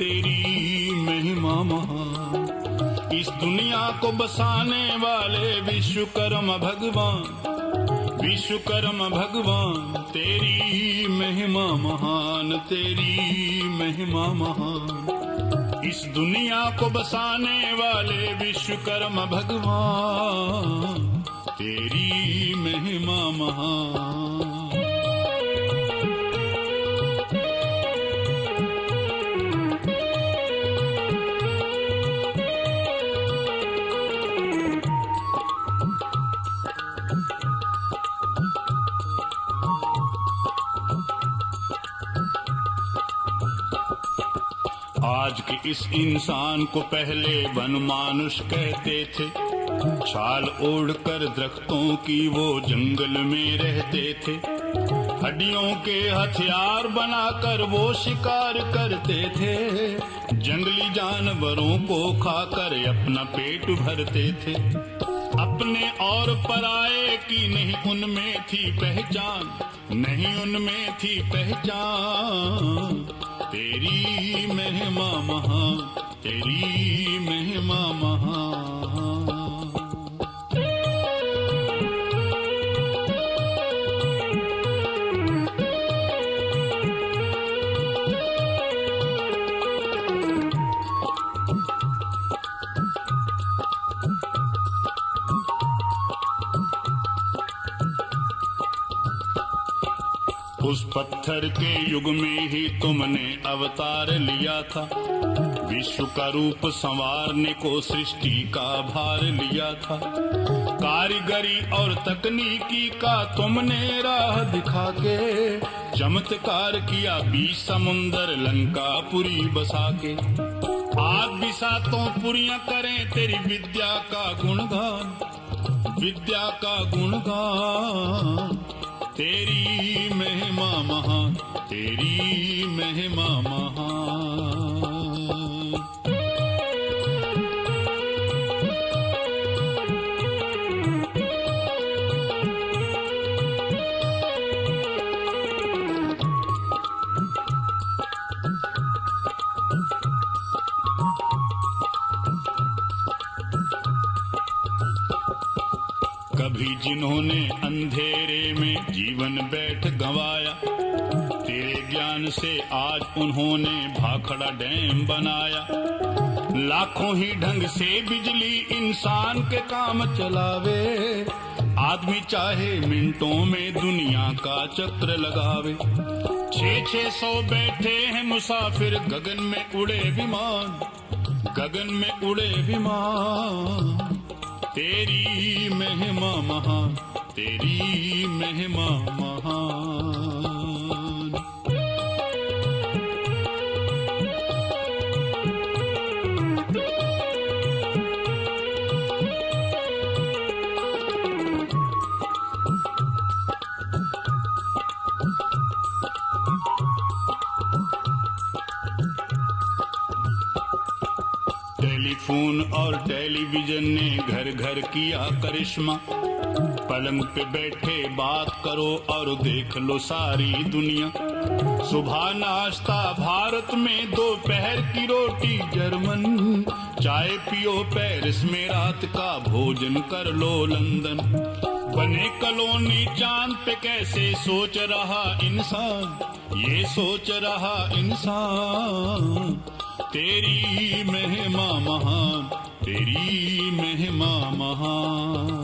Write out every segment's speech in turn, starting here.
तेरी महिमा महान। इस दुनिया को बसाने वाले विश्वकर्म भगवान विश्वकर्म भगवान, तेरी महिमा महान, तेरी महिमा महान। इस दुनिया को बसाने वाले विश्वकर्म भगवान, तेरी महिमा महान। आज के इस इंसान को पहले वन मानुष कहते थे। छाल ओढ़कर दरख्तों की वो जंगल में रहते थे। हड्डियों के हथियार बनाकर वो शिकार करते थे। जंगली जानवरों को खाकर अपना पेट भरते थे। अपने और पराए की नहीं उनमें थी पहचान, नहीं उनमें थी पहचान। तेरी महिमा महा तेरी महिमा महान उस पत्थर के युग में ही तुमने अवतार लिया था। विश्व का रूप संवारने को सृष्टि का भार लिया था। कारीगरी और तकनीकी का तुमने राह दिखा के, चमत्कार किया बीच समुंदर लंका पुरी बसा के। आज भी सातों पुरियाँ करें तेरी विद्या का गुणगान, विद्या का गुणगान। तेरी महिमा महा तेरी महिमा महान। कभी जिन्होंने अंधेरे में जीवन बैठ गंवाया, तेरे ज्ञान से आज उन्होंने भाखड़ा डैम बनाया। लाखों ही ढंग से बिजली इंसान के काम चलावे, आदमी चाहे मिनटों में दुनिया का चक्र लगावे। छः छः सौ बैठे हैं मुसाफिर, गगन में उड़े विमान, गगन में उड़े विमान। तेरी महिमा महा तेरी महिमा महान टेलीफोन और टेलीविज़न ने घर घर किया करिश्मा। पलंग पे बैठे बात करो और देख लो सारी दुनिया। सुबह नाश्ता, भारत में दोपहर की रोटी, जर्मन। चाय पियो पेरिस में रात का भोजन कर लो लंदन। बने कलोनी चाँद पे कैसे सोच रहा इंसान? ये सोच रहा इंसान, तेरी महान तेरी महिमा महान।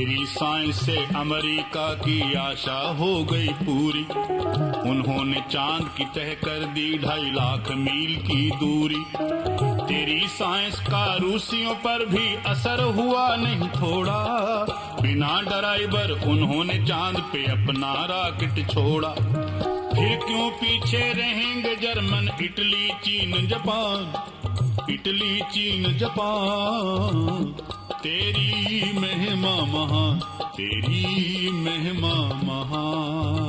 तेरी साइंस से अमेरिका की आशा हो गई पूरी। उन्होंने चाँद की तह कर दी ढाई लाख मील की दूरी। तेरी साइंस का रूसियों पर भी असर हुआ नहीं थोड़ा। बिना ड्राइवर उन्होंने चाँद पे अपना राकेट छोड़ा। फिर क्यों पीछे रहेंगे जर्मन, इटली, चीन, जापान। इटली, चीन, जापान। तेरी महिमा महा तेरी महिमा महान।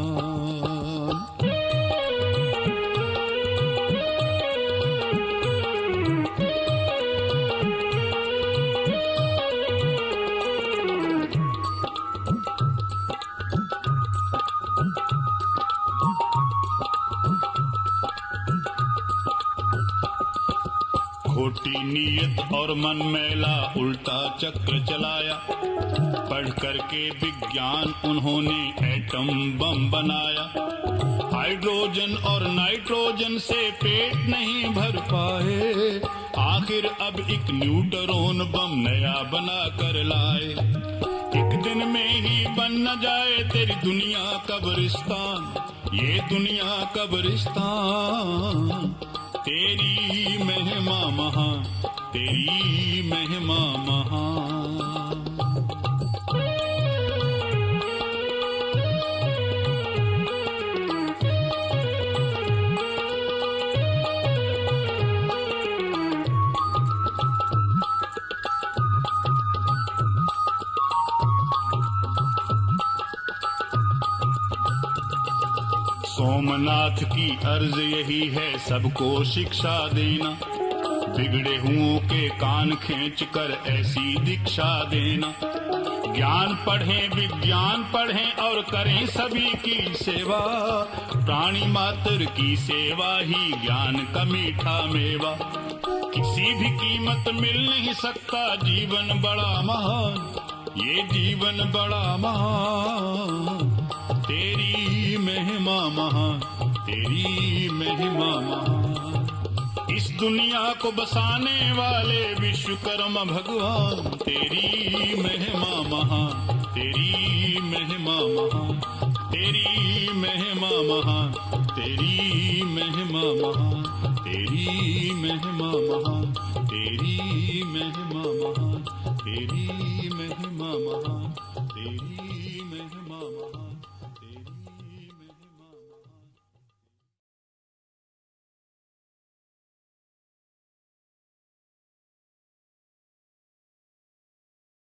खोटी नीयत और मन मैला उल्टा चक्र चलाया। पढ़ करके विज्ञान उन्होंने एटम बम बनाया। हाइड्रोजन और नाइट्रोजन से पेट नहीं भर पाए। आखिर अब एक न्यूट्रॉन बम नया बना कर लाए। एक दिन में ही बन न जाए तेरी दुनिया कब्रिस्तान। ये दुनिया कब्रिस्तान। तेरी महिमा महा तेरी महिमा महान सोमनाथ की अर्ज़ यही है, सबको शिक्षा देना। बिगड़े हुओं के कान खींच कर ऐसी दीक्षा देना। ज्ञान पढ़ें, विज्ञान पढ़ें और करें सभी की सेवा। प्राणी मात्र की सेवा ही ज्ञान का मीठा मेवा। किसी भी कीमत मिल नहीं सकता, जीवन बड़ा महान, ये जीवन बड़ा महान। तेरी महिमा महान तेरी महिमा महान इस दुनिया को बसाने वाले विश्वकर्मा भगवान, तेरी महिमा महा, तेरी महिमा महान तेरी महिमा महा, तेरी महिमा महा, तेरी महिमा महा, तेरी महिमा महा, तेरी महिमा महान तेरी महिमा महान